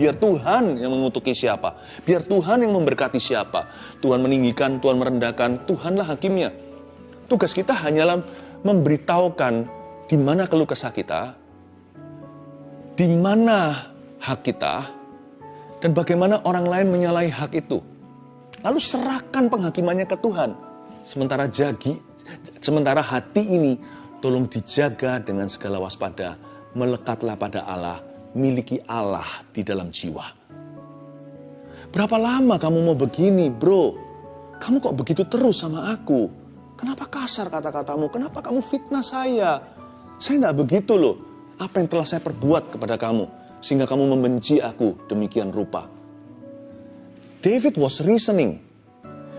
Biar Tuhan yang mengutuki siapa. Biar Tuhan yang memberkati siapa. Tuhan meninggikan, Tuhan merendahkan. Tuhanlah hakimnya. Tugas kita hanyalah memberitahukan di mana keluh kesah kita, di mana hak kita, dan bagaimana orang lain menyalahi hak itu. Lalu serahkan penghakimannya ke Tuhan. Sementara jagi, sementara hati ini tolong dijaga dengan segala waspada. Melekatlah pada Allah miliki Allah di dalam jiwa. Berapa lama kamu mau begini, bro? Kamu kok begitu terus sama aku? Kenapa kasar kata-katamu? Kenapa kamu fitnah saya? Saya tidak begitu loh. Apa yang telah saya perbuat kepada kamu? Sehingga kamu membenci aku demikian rupa. David was reasoning